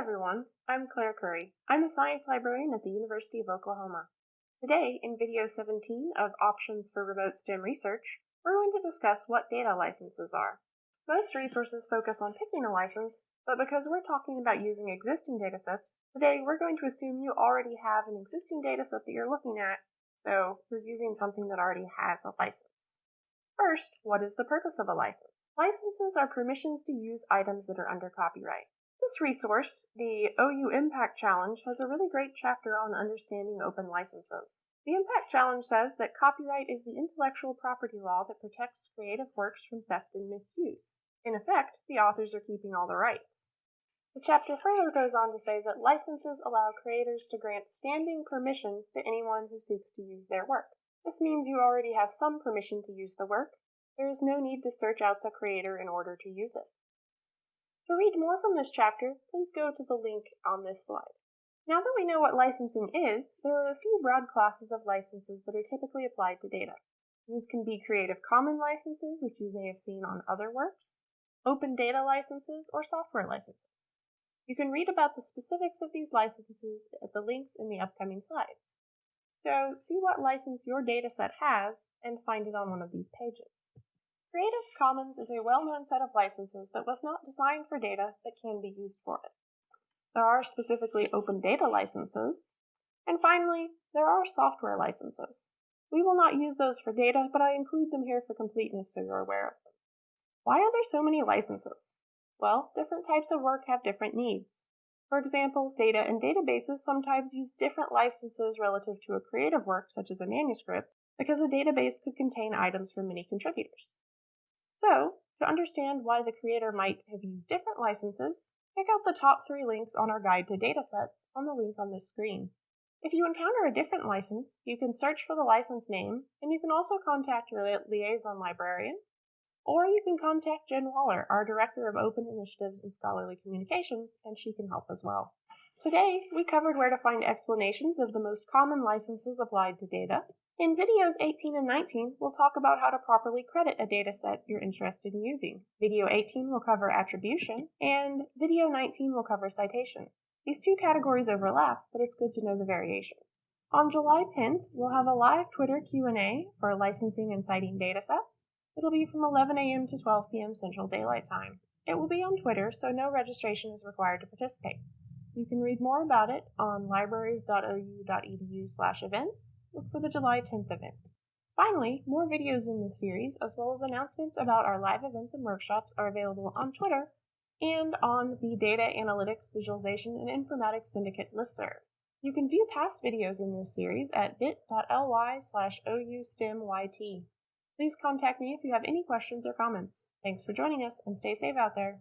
everyone, I'm Claire Curry. I'm a science librarian at the University of Oklahoma. Today, in video 17 of Options for Remote STEM Research, we're going to discuss what data licenses are. Most resources focus on picking a license, but because we're talking about using existing datasets, today we're going to assume you already have an existing dataset that you're looking at, so you're using something that already has a license. First, what is the purpose of a license? Licenses are permissions to use items that are under copyright. This resource, the OU Impact Challenge, has a really great chapter on understanding open licenses. The Impact Challenge says that copyright is the intellectual property law that protects creative works from theft and misuse. In effect, the authors are keeping all the rights. The chapter further goes on to say that licenses allow creators to grant standing permissions to anyone who seeks to use their work. This means you already have some permission to use the work. There is no need to search out the creator in order to use it. To read more from this chapter, please go to the link on this slide. Now that we know what licensing is, there are a few broad classes of licenses that are typically applied to data. These can be Creative Commons licenses, which you may have seen on other works, open data licenses, or software licenses. You can read about the specifics of these licenses at the links in the upcoming slides. So see what license your dataset has and find it on one of these pages. Creative Commons is a well-known set of licenses that was not designed for data but can be used for it. There are specifically open data licenses. And finally, there are software licenses. We will not use those for data, but I include them here for completeness so you're aware of them. Why are there so many licenses? Well, different types of work have different needs. For example, data and databases sometimes use different licenses relative to a creative work, such as a manuscript, because a database could contain items from many contributors. So, to understand why the creator might have used different licenses, check out the top three links on our guide to datasets on the link on this screen. If you encounter a different license, you can search for the license name, and you can also contact your liaison librarian, or you can contact Jen Waller, our Director of Open Initiatives and Scholarly Communications, and she can help as well. Today, we covered where to find explanations of the most common licenses applied to data, in videos 18 and 19, we'll talk about how to properly credit a dataset you're interested in using. Video 18 will cover attribution, and video 19 will cover citation. These two categories overlap, but it's good to know the variations. On July 10th, we'll have a live Twitter Q&A for licensing and citing datasets. It'll be from 11 a.m. to 12 p.m. Central Daylight Time. It will be on Twitter, so no registration is required to participate. You can read more about it on libraries.ou.edu slash events. Look for the July 10th event. Finally, more videos in this series, as well as announcements about our live events and workshops, are available on Twitter and on the Data Analytics, Visualization, and Informatics Syndicate listserv. You can view past videos in this series at bit.ly slash oustemyt. Please contact me if you have any questions or comments. Thanks for joining us and stay safe out there.